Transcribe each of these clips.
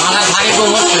মাথা ভারী কম হচ্ছে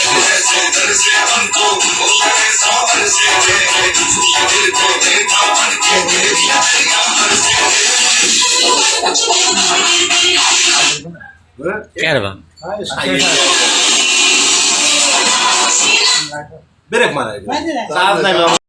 Caravan. Ben maar even. Ben